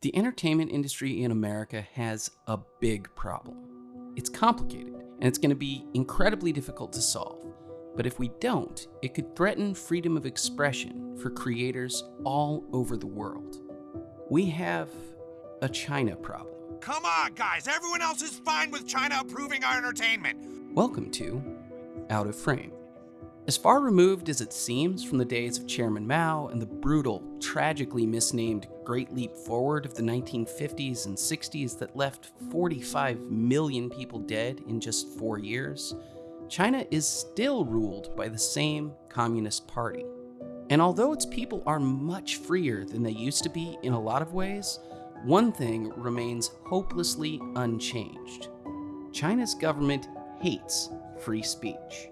The entertainment industry in America has a big problem. It's complicated, and it's going to be incredibly difficult to solve. But if we don't, it could threaten freedom of expression for creators all over the world. We have a China problem. Come on, guys. Everyone else is fine with China approving our entertainment. Welcome to Out of Frame. As far removed as it seems from the days of Chairman Mao and the brutal, tragically misnamed Great Leap Forward of the 1950s and 60s that left 45 million people dead in just four years, China is still ruled by the same Communist Party. And although its people are much freer than they used to be in a lot of ways, one thing remains hopelessly unchanged. China's government hates free speech.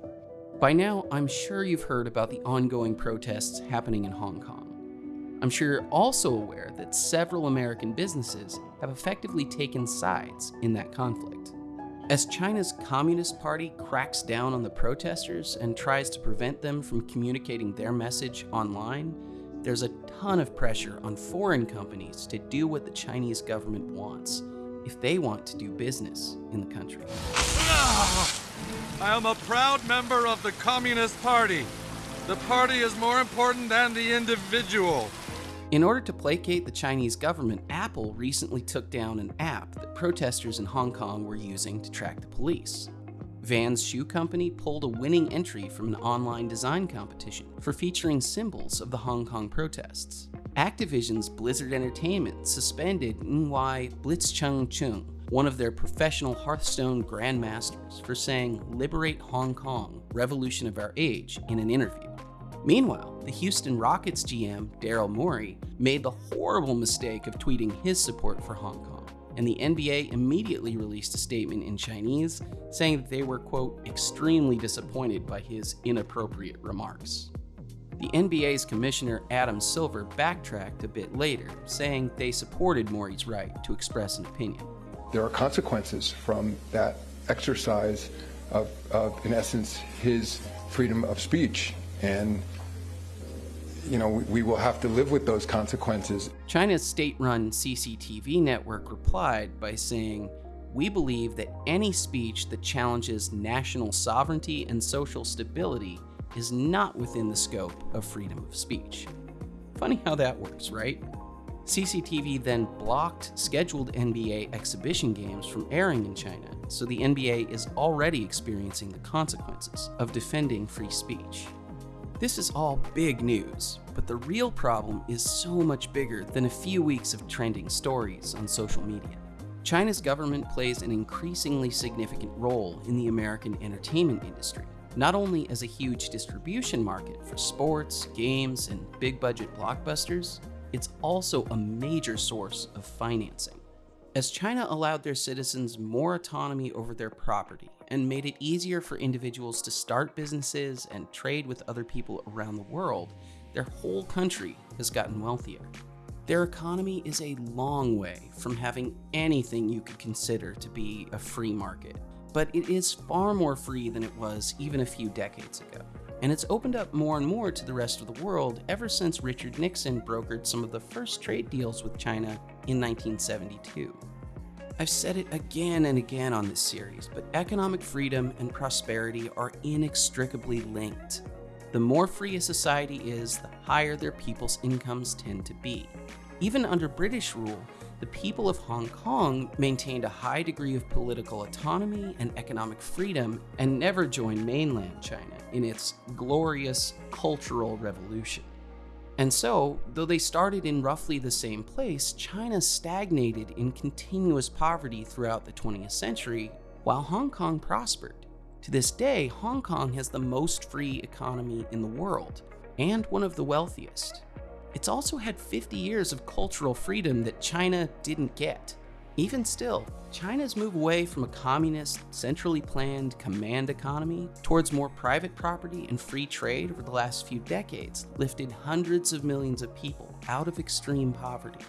By now, I'm sure you've heard about the ongoing protests happening in Hong Kong. I'm sure you're also aware that several American businesses have effectively taken sides in that conflict. As China's Communist Party cracks down on the protesters and tries to prevent them from communicating their message online, there's a ton of pressure on foreign companies to do what the Chinese government wants if they want to do business in the country. Ah! I am a proud member of the Communist Party. The party is more important than the individual. In order to placate the Chinese government, Apple recently took down an app that protesters in Hong Kong were using to track the police. Vans Shoe Company pulled a winning entry from an online design competition for featuring symbols of the Hong Kong protests. Activision's Blizzard Entertainment suspended Ng-Wai Blitzchung-Chung one of their professional Hearthstone grandmasters, for saying, Liberate Hong Kong, revolution of our age, in an interview. Meanwhile, the Houston Rockets GM, Daryl Morey, made the horrible mistake of tweeting his support for Hong Kong, and the NBA immediately released a statement in Chinese saying that they were, quote, extremely disappointed by his inappropriate remarks. The NBA's commissioner Adam Silver backtracked a bit later, saying they supported Morey's right to express an opinion there are consequences from that exercise of, of, in essence, his freedom of speech. And, you know, we, we will have to live with those consequences. China's state run CCTV network replied by saying, We believe that any speech that challenges national sovereignty and social stability is not within the scope of freedom of speech. Funny how that works, right? CCTV then blocked scheduled NBA exhibition games from airing in China, so the NBA is already experiencing the consequences of defending free speech. This is all big news, but the real problem is so much bigger than a few weeks of trending stories on social media. China's government plays an increasingly significant role in the American entertainment industry, not only as a huge distribution market for sports, games, and big budget blockbusters, it's also a major source of financing. As China allowed their citizens more autonomy over their property and made it easier for individuals to start businesses and trade with other people around the world, their whole country has gotten wealthier. Their economy is a long way from having anything you could consider to be a free market, but it is far more free than it was even a few decades ago and it's opened up more and more to the rest of the world ever since Richard Nixon brokered some of the first trade deals with China in 1972. I've said it again and again on this series, but economic freedom and prosperity are inextricably linked. The more free a society is, the higher their people's incomes tend to be. Even under British rule, the people of Hong Kong maintained a high degree of political autonomy and economic freedom and never joined mainland China in its glorious cultural revolution. And so, though they started in roughly the same place, China stagnated in continuous poverty throughout the 20th century, while Hong Kong prospered. To this day, Hong Kong has the most free economy in the world, and one of the wealthiest. It's also had 50 years of cultural freedom that China didn't get. Even still, China's move away from a communist, centrally planned command economy towards more private property and free trade over the last few decades lifted hundreds of millions of people out of extreme poverty.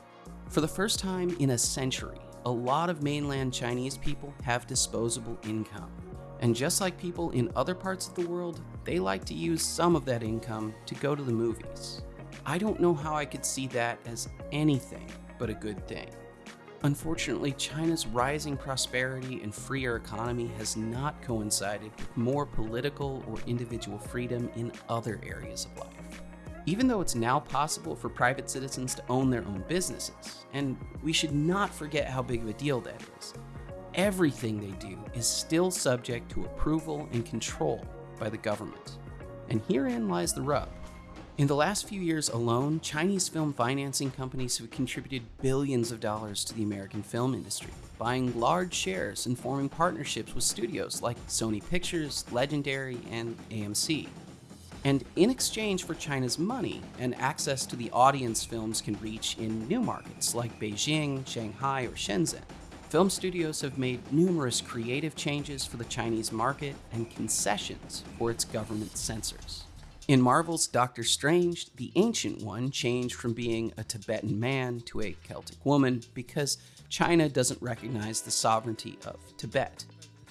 For the first time in a century, a lot of mainland Chinese people have disposable income. And just like people in other parts of the world, they like to use some of that income to go to the movies. I don't know how I could see that as anything but a good thing. Unfortunately, China's rising prosperity and freer economy has not coincided with more political or individual freedom in other areas of life. Even though it's now possible for private citizens to own their own businesses, and we should not forget how big of a deal that is, everything they do is still subject to approval and control by the government. And herein lies the rub. In the last few years alone, Chinese film financing companies have contributed billions of dollars to the American film industry, buying large shares and forming partnerships with studios like Sony Pictures, Legendary, and AMC. And in exchange for China's money and access to the audience films can reach in new markets like Beijing, Shanghai, or Shenzhen, film studios have made numerous creative changes for the Chinese market and concessions for its government censors. In Marvel's Doctor Strange, the Ancient One changed from being a Tibetan man to a Celtic woman because China doesn't recognize the sovereignty of Tibet.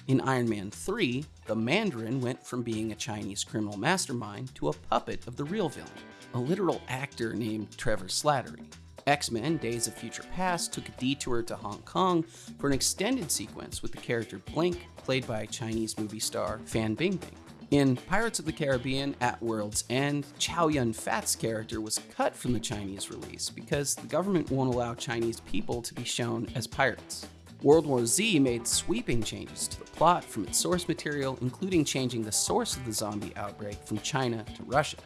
In Iron Man 3, the Mandarin went from being a Chinese criminal mastermind to a puppet of the real villain, a literal actor named Trevor Slattery. X Men Days of Future Past took a detour to Hong Kong for an extended sequence with the character Blink, played by Chinese movie star Fan Bingbing. In Pirates of the Caribbean at World's End, Chow Yun Fat's character was cut from the Chinese release because the government won't allow Chinese people to be shown as pirates. World War Z made sweeping changes to the plot from its source material, including changing the source of the zombie outbreak from China to Russia.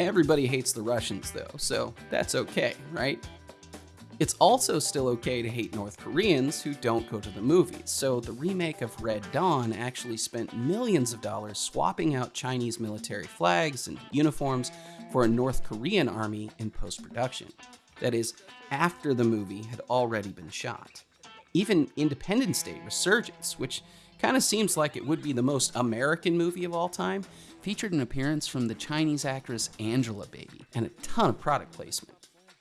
Everybody hates the Russians though, so that's okay, right? It's also still okay to hate North Koreans who don't go to the movies, so the remake of Red Dawn actually spent millions of dollars swapping out Chinese military flags and uniforms for a North Korean army in post production. That is, after the movie had already been shot. Even Independence Day Resurgence, which kind of seems like it would be the most American movie of all time, featured an appearance from the Chinese actress Angelababy and a ton of product placement.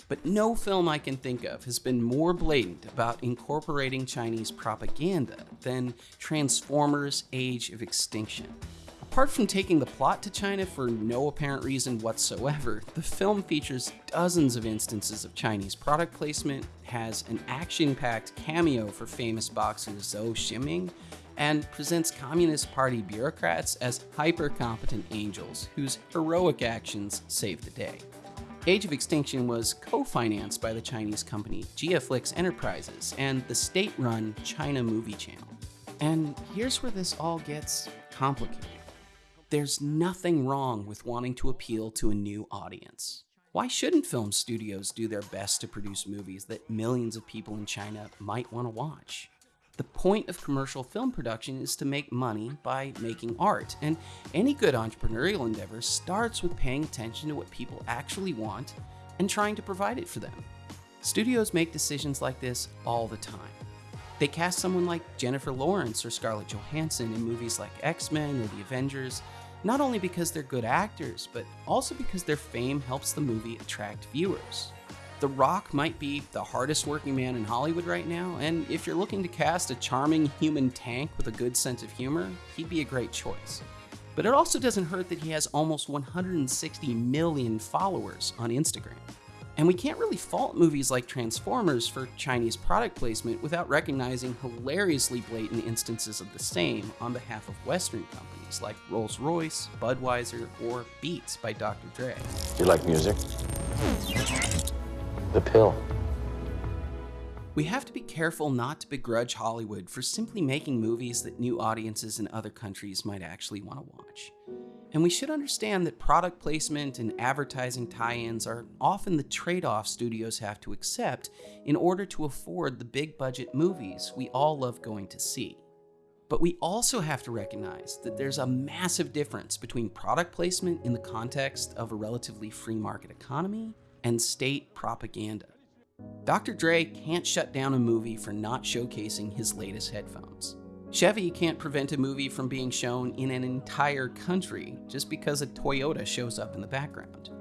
But no film I can think of has been more blatant about incorporating Chinese propaganda than Transformers Age of Extinction. Apart from taking the plot to China for no apparent reason whatsoever, the film features dozens of instances of Chinese product placement, has an action packed cameo for famous boxer Zou Shiming, and presents Communist Party bureaucrats as hyper competent angels whose heroic actions save the day. Age of Extinction was co-financed by the Chinese company Jiaflix Enterprises and the state-run China Movie Channel. And here's where this all gets complicated. There's nothing wrong with wanting to appeal to a new audience. Why shouldn't film studios do their best to produce movies that millions of people in China might want to watch? The point of commercial film production is to make money by making art, and any good entrepreneurial endeavor starts with paying attention to what people actually want and trying to provide it for them. Studios make decisions like this all the time. They cast someone like Jennifer Lawrence or Scarlett Johansson in movies like X Men or The Avengers, not only because they're good actors, but also because their fame helps the movie attract viewers. The Rock might be the hardest working man in Hollywood right now, and if you're looking to cast a charming human tank with a good sense of humor, he'd be a great choice. But it also doesn't hurt that he has almost 160 million followers on Instagram. And we can't really fault movies like Transformers for Chinese product placement without recognizing hilariously blatant instances of the same on behalf of Western companies like Rolls Royce, Budweiser, or Beats by Dr. Dre. You like music? The pill. We have to be careful not to begrudge Hollywood for simply making movies that new audiences in other countries might actually want to watch. And we should understand that product placement and advertising tie ins are often the trade off studios have to accept in order to afford the big budget movies we all love going to see. But we also have to recognize that there's a massive difference between product placement in the context of a relatively free market economy and state propaganda. Dr. Dre can't shut down a movie for not showcasing his latest headphones. Chevy can't prevent a movie from being shown in an entire country just because a Toyota shows up in the background.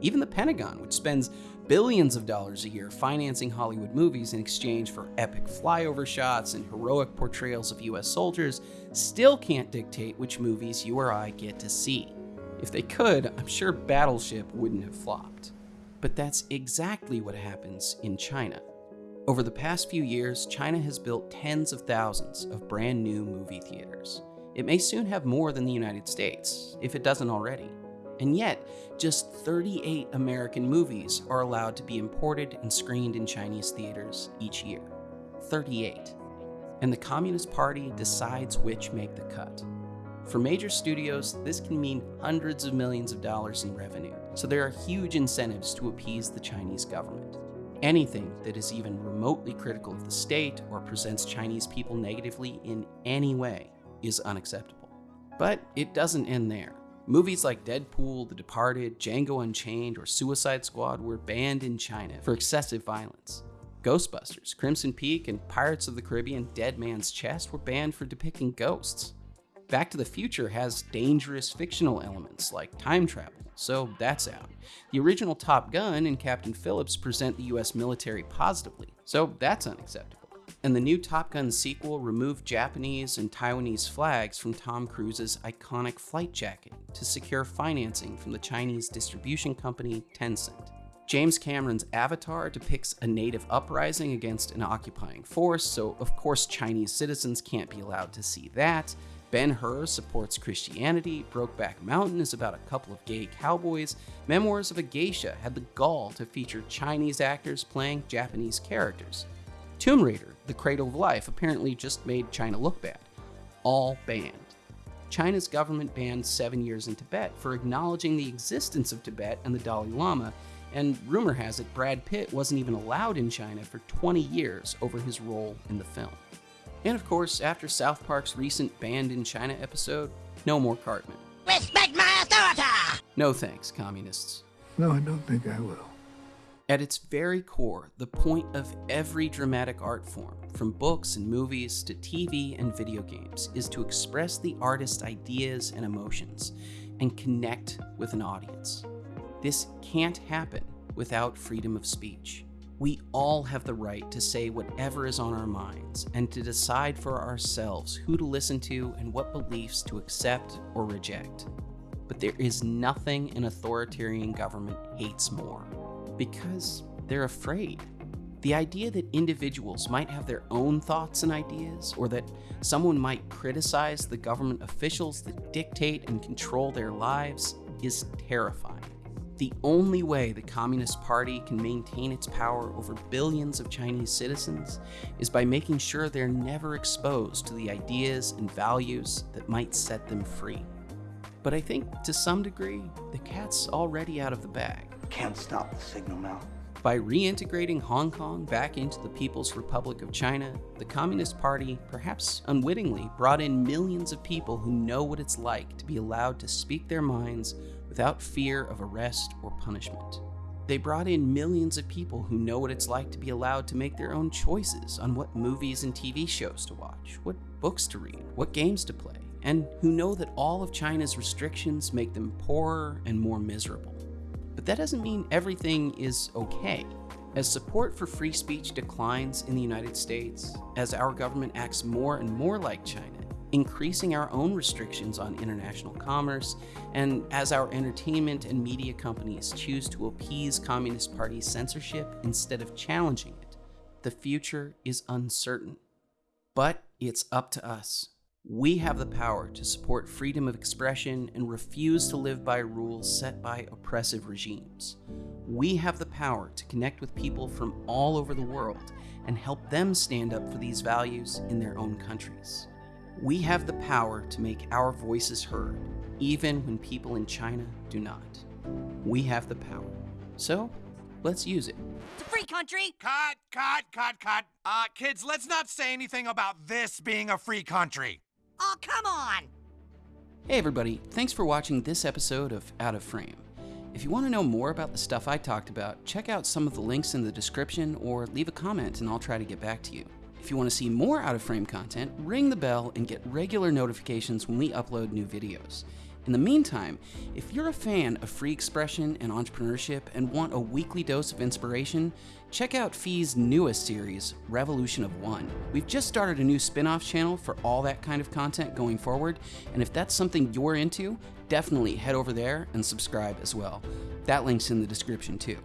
Even the Pentagon, which spends billions of dollars a year financing Hollywood movies in exchange for epic flyover shots and heroic portrayals of US soldiers, still can't dictate which movies you or I get to see. If they could, I'm sure Battleship wouldn't have flopped. But that's exactly what happens in China. Over the past few years, China has built tens of thousands of brand new movie theaters. It may soon have more than the United States, if it doesn't already. And yet, just 38 American movies are allowed to be imported and screened in Chinese theaters each year. 38. And the Communist Party decides which make the cut. For major studios, this can mean hundreds of millions of dollars in revenue, so there are huge incentives to appease the Chinese government. Anything that is even remotely critical of the state or presents Chinese people negatively in any way is unacceptable. But it doesn't end there. Movies like Deadpool, The Departed, Django Unchained, or Suicide Squad were banned in China for excessive violence. Ghostbusters, Crimson Peak, and Pirates of the Caribbean Dead Man's Chest were banned for depicting ghosts. Back to the Future has dangerous fictional elements like time travel, so that's out. The original Top Gun and Captain Phillips present the US military positively, so that's unacceptable. And the new Top Gun sequel removed Japanese and Taiwanese flags from Tom Cruise's iconic flight jacket to secure financing from the Chinese distribution company Tencent. James Cameron's Avatar depicts a native uprising against an occupying force, so of course Chinese citizens can't be allowed to see that. Ben Hur supports Christianity, Brokeback Mountain is about a couple of gay cowboys, Memoirs of a Geisha had the gall to feature Chinese actors playing Japanese characters. Tomb Raider, The Cradle of Life, apparently just made China look bad. All banned. China's government banned seven years in Tibet for acknowledging the existence of Tibet and the Dalai Lama, and rumor has it Brad Pitt wasn't even allowed in China for 20 years over his role in the film. And of course, after South Park's recent Banned in China episode, no more Cartman. Respect my authority! No thanks, communists. No, I don't think I will. At its very core, the point of every dramatic art form, from books and movies to TV and video games, is to express the artist's ideas and emotions and connect with an audience. This can't happen without freedom of speech. We all have the right to say whatever is on our minds and to decide for ourselves who to listen to and what beliefs to accept or reject. But there is nothing an authoritarian government hates more because they're afraid. The idea that individuals might have their own thoughts and ideas, or that someone might criticize the government officials that dictate and control their lives, is terrifying. The only way the Communist Party can maintain its power over billions of Chinese citizens is by making sure they're never exposed to the ideas and values that might set them free. But I think, to some degree, the cat's already out of the bag. Can't stop the signal now. By reintegrating Hong Kong back into the People's Republic of China, the Communist Party, perhaps unwittingly, brought in millions of people who know what it's like to be allowed to speak their minds without fear of arrest or punishment. They brought in millions of people who know what it's like to be allowed to make their own choices on what movies and TV shows to watch, what books to read, what games to play, and who know that all of China's restrictions make them poorer and more miserable. But that doesn't mean everything is okay. As support for free speech declines in the United States, as our government acts more and more like China, increasing our own restrictions on international commerce, and as our entertainment and media companies choose to appease Communist Party censorship instead of challenging it, the future is uncertain. But it's up to us. We have the power to support freedom of expression and refuse to live by rules set by oppressive regimes. We have the power to connect with people from all over the world and help them stand up for these values in their own countries. We have the power to make our voices heard, even when people in China do not. We have the power. So, let's use it. It's a free country! Cut, cut, cut, cut. Uh, kids, let's not say anything about this being a free country. Oh, come on! Hey everybody, thanks for watching this episode of Out of Frame. If you want to know more about the stuff I talked about, check out some of the links in the description or leave a comment and I'll try to get back to you. If you want to see more Out of Frame content, ring the bell and get regular notifications when we upload new videos. In the meantime, if you're a fan of free expression and entrepreneurship and want a weekly dose of inspiration, check out Fee's newest series, Revolution of One. We've just started a new spin off channel for all that kind of content going forward, and if that's something you're into, definitely head over there and subscribe as well. That link's in the description too.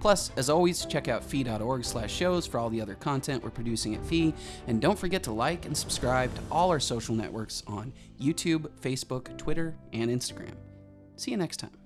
Plus, as always, check out fee.org slash shows for all the other content we're producing at Fee. And don't forget to like and subscribe to all our social networks on YouTube, Facebook, Twitter, and Instagram. See you next time.